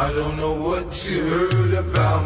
I don't know what you heard about.